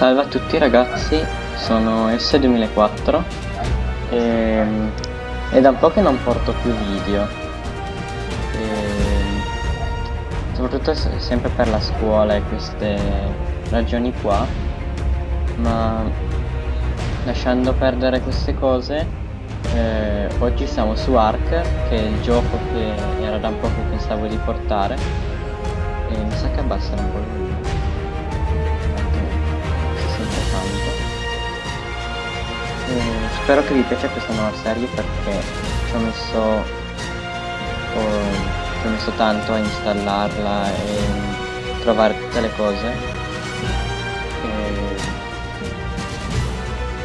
Salve a tutti ragazzi, sono S2004 e, è da un po' che non porto più video. E, soprattutto sempre per la scuola e queste ragioni qua. Ma lasciando perdere queste cose eh, oggi siamo su Ark che è il gioco che era da un po' che pensavo di portare. E mi sa che abbassano un po' il Eh, spero che vi piaccia questa nuova serie perché ci ho messo oh, ci ho messo tanto a installarla e trovare tutte le cose. E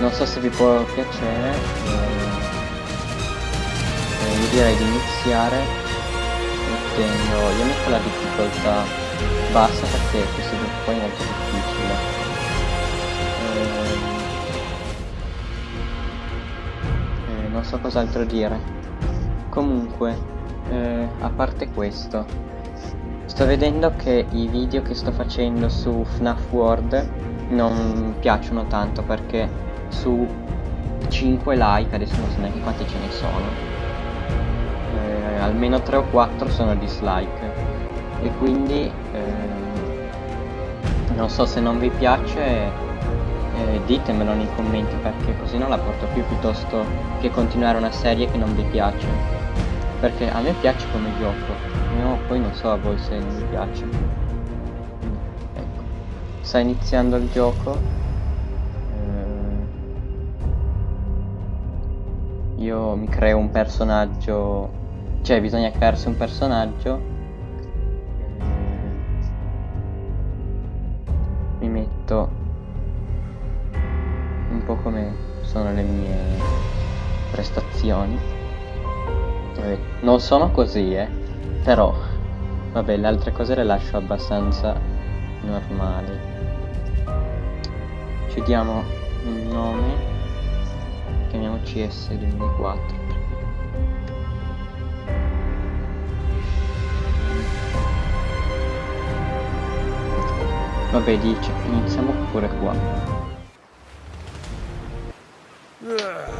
non so se vi può piacere e io direi di iniziare mettendo io metto la difficoltà bassa perché questo gioco poi è molto difficile non so cos'altro dire. Comunque, eh, a parte questo, sto vedendo che i video che sto facendo su FNAF World non piacciono tanto perché su 5 like, adesso non so neanche quanti ce ne sono, eh, almeno 3 o 4 sono dislike e quindi eh, non so se non vi piace eh, ditemelo nei commenti perché così non la porto più piuttosto che continuare una serie che non vi piace. Perché a me piace come gioco no, poi non so a voi se non vi piace. Ecco. Sta iniziando il gioco. Eh, io mi creo un personaggio cioè bisogna crearsi un personaggio. Eh, mi metto sono le mie prestazioni. Vabbè, non sono così, eh. Però, vabbè, le altre cose le lascio abbastanza normali. Ci diamo un nome. Chiamiamo CS2004. Vabbè, dice, iniziamo pure qua.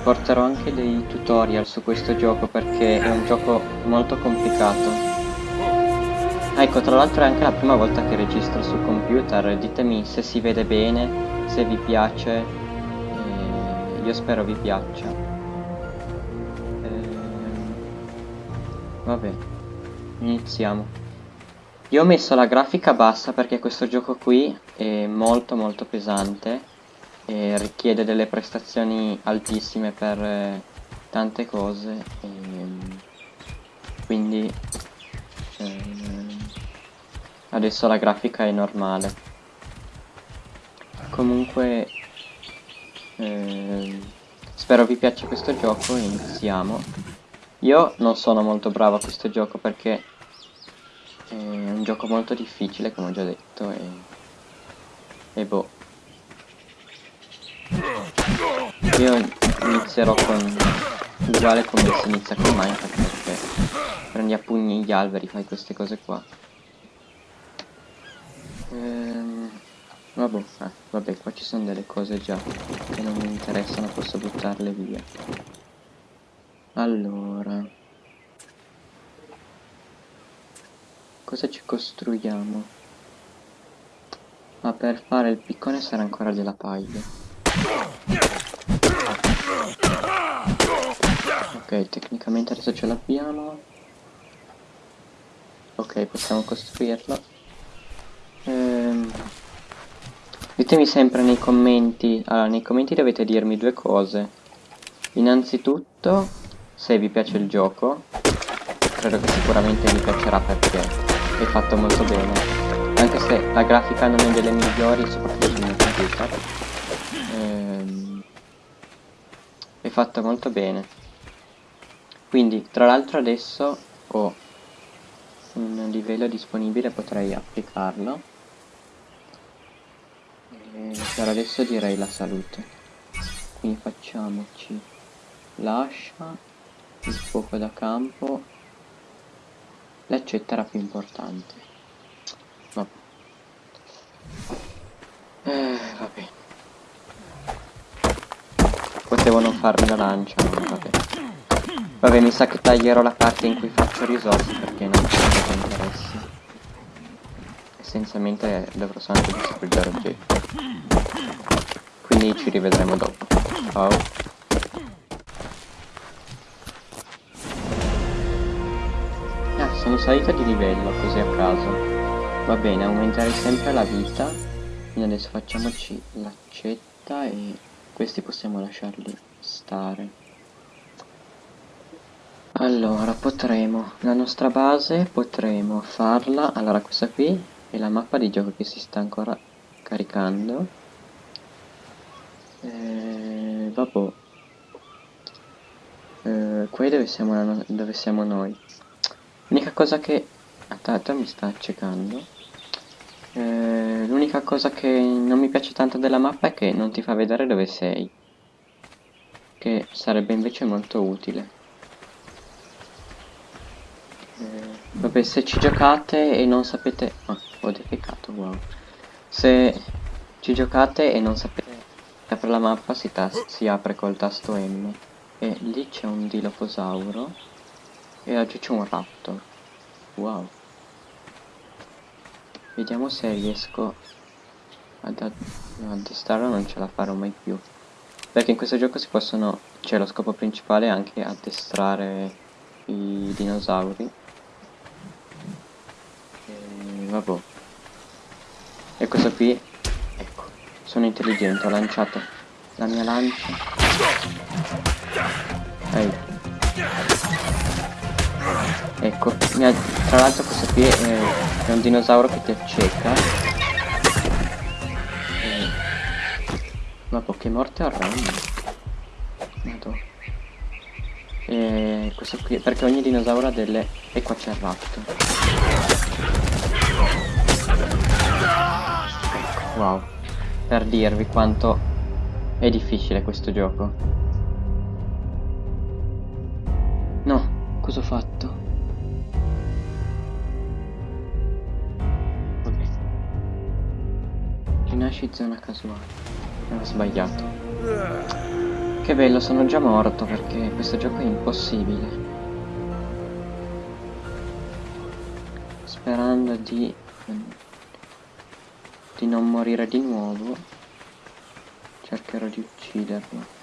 Porterò anche dei tutorial su questo gioco perché è un gioco molto complicato. ecco, tra l'altro è anche la prima volta che registro sul computer, ditemi se si vede bene, se vi piace, eh, io spero vi piaccia. Eh, vabbè, iniziamo. Io ho messo la grafica bassa perché questo gioco qui è molto molto pesante e richiede delle prestazioni altissime per eh, tante cose e, ehm, quindi eh, adesso la grafica è normale. Comunque eh, spero vi piaccia questo gioco e iniziamo. Io non sono molto bravo a questo gioco perché è un gioco molto difficile come ho già detto e, e boh io inizierò con uguale come si inizia con Minecraft perché prendi a pugni gli alberi, fai queste cose qua. Ehm, vabbè, eh, vabbè, qua ci sono delle cose già che non mi interessano, posso buttarle via. Allora... Cosa ci costruiamo? Ma per fare il piccone sarà ancora della paglia. Ok, tecnicamente adesso ce l'abbiamo. Ok, possiamo costruirlo. Ehm, ditemi sempre nei commenti. Allora, nei commenti dovete dirmi due cose. Innanzitutto, se vi piace il gioco. Credo che sicuramente vi piacerà perché è fatto molto bene. Anche se la grafica non è delle migliori, soprattutto sul mio computer ehm, è fatta molto bene quindi tra l'altro adesso ho un livello disponibile potrei applicarlo per adesso direi la salute quindi facciamoci lascia il fuoco da campo l'accetta era più importante Vabbè. Eh, vabbè. Potevo non farmi la lancia, vabbè. Vabbè, mi sa che taglierò la parte in cui faccio risorse perché non mi interessi. Essenzialmente dovrò solamente distruggere oggetti. Quindi ci rivedremo dopo. Ciao. sono salita di livello così a caso va bene aumentare sempre la vita quindi adesso facciamoci l'accetta e questi possiamo lasciarli stare. Allora potremo la nostra base potremo farla. Allora questa qui è la mappa di gioco che si sta ancora caricando. Eh, vabbè eh, qui dove siamo, dove siamo noi? L'unica cosa che... Aspetta, mi sta accecando. Eh, L'unica cosa che non mi piace tanto della mappa è che non ti fa vedere dove sei. Che sarebbe invece molto utile. Eh, vabbè, se ci giocate e non sapete... Ah, ho defecato, wow. Se ci giocate e non sapete apre la mappa si, si apre col tasto M. E lì c'è un diloposauro e oggi c'è un raptor. Wow. Vediamo se riesco ad addestrarlo, non ce la farò mai più. Perché in questo gioco si possono, c'è lo scopo principale anche addestrare i dinosauri. E vabbè. E questo qui, ecco, sono intelligente, ho lanciato la mia lancia. Ehi. Ecco, tra l'altro questo qui è, è, un dinosauro che ti acceca. E... Ma che morte a random. Madò. E questo qui, perché ogni dinosauro ha delle... E qua c'è il raptor. Ecco, wow. Per dirvi quanto è difficile questo gioco. No, cosa ho fatto? Rinasci zona casuale. Ho sbagliato. Che bello, sono già morto perché questo gioco è impossibile. Sperando di... di non morire di nuovo. Cercherò di ucciderlo.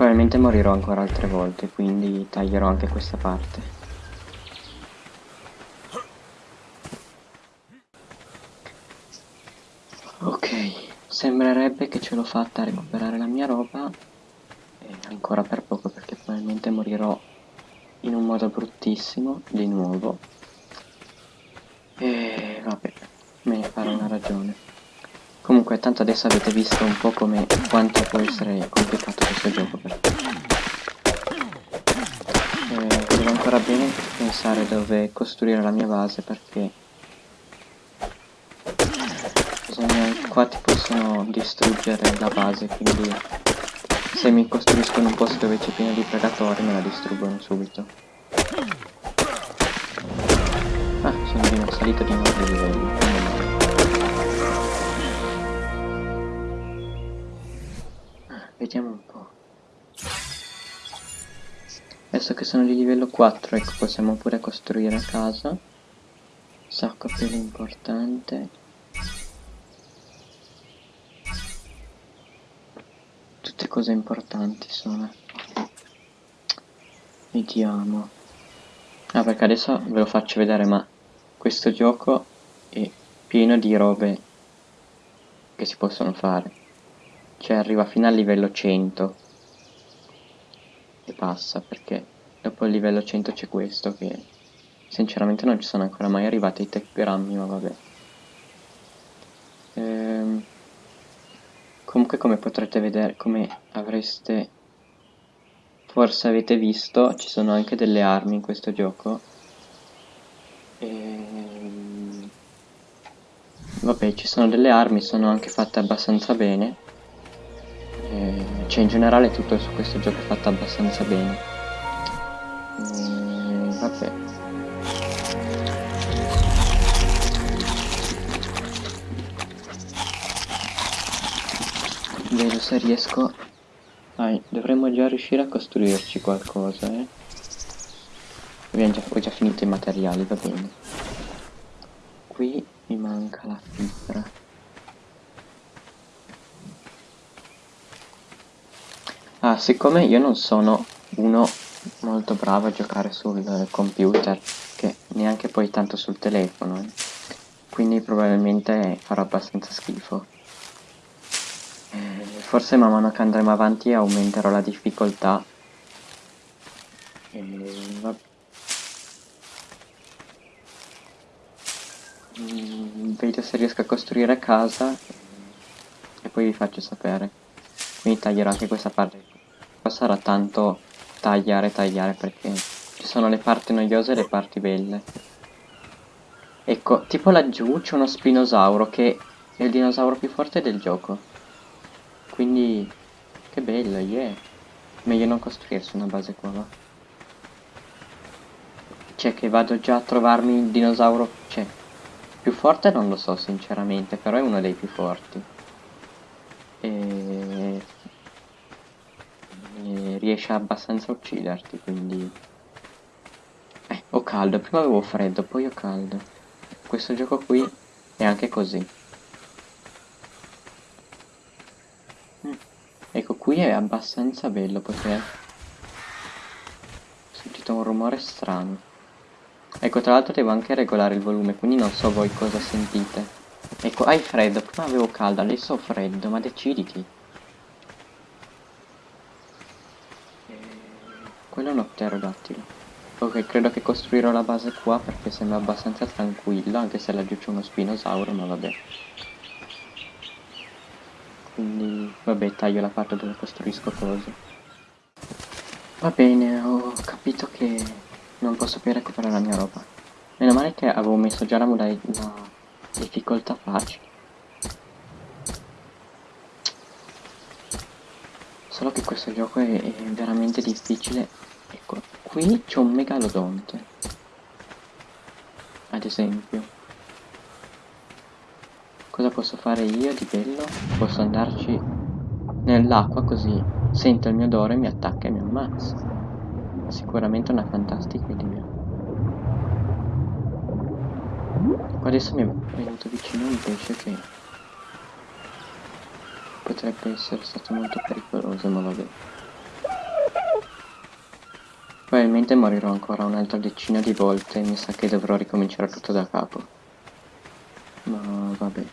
Probabilmente morirò ancora altre volte, quindi taglierò anche questa parte. Ok, sembrerebbe che ce l'ho fatta a recuperare la mia roba, e ancora per poco perché probabilmente morirò in un modo bruttissimo, di nuovo. E vabbè, me ne farò una ragione. Comunque tanto adesso avete visto un po' come quanto può essere complicato questo gioco per eh, devo ancora bene pensare dove costruire la mia base perché bisogna, qua ti possono distruggere la base quindi se mi costruiscono un posto dove c'è pieno di predatori me la distruggono subito. Ah sono di salita di nuovo livello Vediamo un po'. Adesso che sono di livello 4, ecco, possiamo pure costruire a casa. Sacco pelo importante. Tutte cose importanti sono. Vediamo. Ah, perché adesso ve lo faccio vedere, ma questo gioco è pieno di robe che si possono fare cioè arriva fino al livello 100 e passa perché dopo il livello 100 c'è questo che sinceramente non ci sono ancora mai arrivati i tecgrammi ma vabbè. Ehm, comunque come potrete vedere come avreste forse avete visto ci sono anche delle armi in questo gioco. Ehm, vabbè ci sono delle armi sono anche fatte abbastanza bene eh, cioè in generale tutto su questo gioco è fatto abbastanza bene. E, vabbè. Vedo se riesco? Dai dovremmo già riuscire a costruirci qualcosa eh. Già, ho già finito i materiali va bene. Qui mi manca la fibra. Ah, siccome io non sono uno molto bravo a giocare sul computer, che neanche poi tanto sul telefono, eh. quindi probabilmente farò abbastanza schifo. Eh, forse man mano che andremo avanti aumenterò la difficoltà. E va... mm, vedo se riesco a costruire casa e poi vi faccio sapere. Quindi taglierò anche questa parte. Sarà tanto tagliare, tagliare perché ci sono le parti noiose e le parti belle. Ecco, tipo laggiù c'è uno spinosauro che è il dinosauro più forte del gioco. Quindi, che bello, yeah. Meglio non costruirsi una base qua, va. Cioè che vado già a trovarmi il dinosauro, cioè, più forte non lo so sinceramente, però è uno dei più forti. E... riesce abbastanza a ucciderti, quindi... Eh, ho caldo, prima avevo freddo, poi ho caldo. Questo gioco qui è anche così. Ecco, qui è abbastanza bello perché ho sentito un rumore strano. Ecco, tra l'altro devo anche regolare il volume, quindi non so voi cosa sentite. Ecco, hai freddo, prima avevo caldo, adesso ho freddo, ma deciditi. Quello è un pterodattilo. Ok, credo che costruirò la base qua perché sembra abbastanza tranquillo, anche se laggiù c'è uno spinosauro, ma vabbè. Quindi vabbè taglio la parte dove costruisco cose. Va bene ho capito che non posso più recuperare la mia roba. Meno male che avevo messo già la, la difficoltà facile solo che questo gioco è, è veramente difficile ecco qui c'è un megalodonte ad esempio Cosa posso fare io di bello? Posso andarci nell'acqua così sento il mio odore, mi attacca e mi ammazza. Sicuramente una fantastica idea. Qua adesso mi è venuto vicino un pesce che potrebbe essere stato molto pericoloso, ma vabbè. Probabilmente morirò ancora un'altra decina di volte mi sa che dovrò ricominciare tutto da capo. Ma vabbè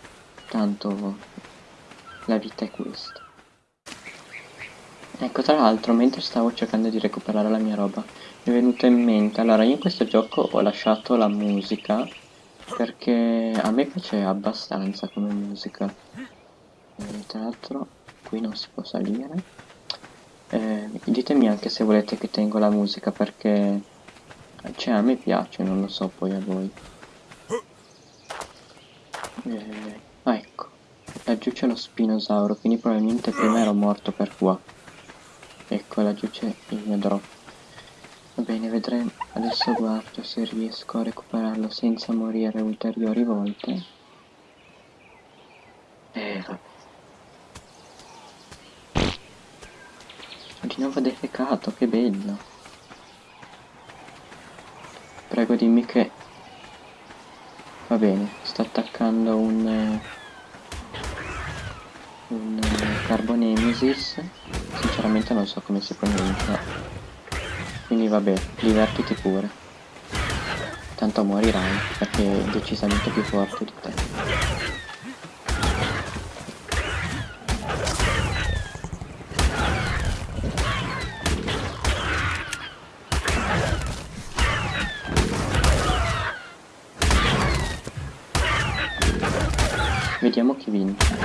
tanto la vita è questa. Ecco, tra l'altro, mentre stavo cercando di recuperare la mia roba, mi è venuto in mente, allora io in questo gioco ho lasciato la musica, perché a me piace abbastanza come musica. E, tra l'altro, qui non si può salire. Eh, ditemi anche se volete che tengo la musica, perché cioè, a me piace, non lo so poi a voi. Eh, Ah ecco, laggiù c'è lo spinosauro, quindi probabilmente prima ero morto per qua. Ecco, laggiù c'è il mio drop. Va bene, vedremo. Adesso guardo se riesco a recuperarlo senza morire ulteriori volte. Eh, vabbè. Di nuovo defecato, che bello. Prego dimmi che... Va bene, sto attaccando un un Carbonemesis. Sinceramente non so come si pronuncia. Quindi vabbè divertiti pure. Tanto morirai perché è decisamente più forte di te Vediamo chi vince.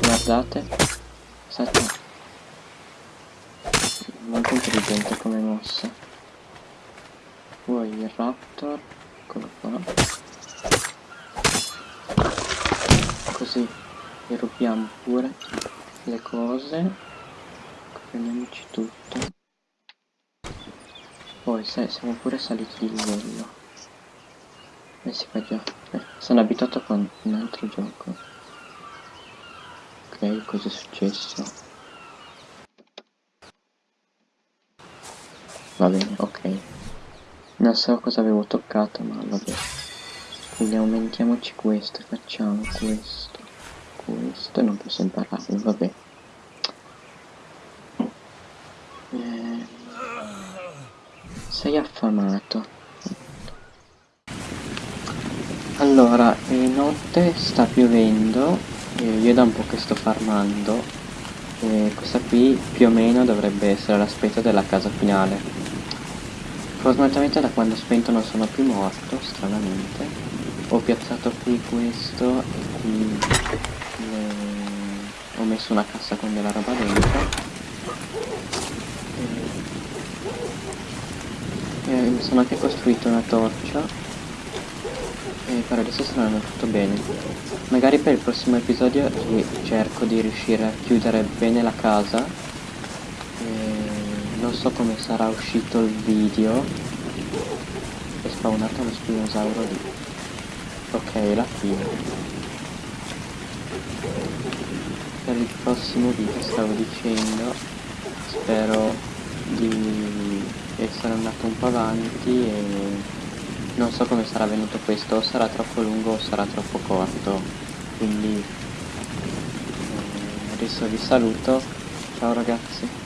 Guardate. Sette. Molto intelligente come mossa. Poi il raptor. Eccolo qua. Così gli rubiamo pure le cose. Prendiamoci tutto. Poi se, siamo pure saliti di livello. Eh sì, qua già. Eh, sono abituato con un altro gioco. Ok, cosa è successo? Va bene, ok. Non so cosa avevo toccato, ma vabbè. Quindi aumentiamoci questo, facciamo questo, questo e non posso impararlo, vabbè. Eh, sei affamato. Allora, è notte, sta piovendo, io da un po' che sto farmando, e questa qui più o meno dovrebbe essere l'aspetto della casa finale. Fortunatamente da quando ho spento non sono più morto, stranamente. Ho piazzato qui questo e qui le... ho messo una cassa con della roba dentro. E mi sono anche costruito una torcia e per adesso sta andando tutto bene. Magari per il prossimo episodio cerco di riuscire a chiudere bene la casa. E non so come sarà uscito il video. È spawnato uno spinosauro lì. Ok, la fine. Per il prossimo video stavo dicendo, spero di essere andato un po' avanti e non so come sarà venuto questo, o sarà troppo lungo o sarà troppo corto, quindi eh, adesso vi saluto, ciao ragazzi.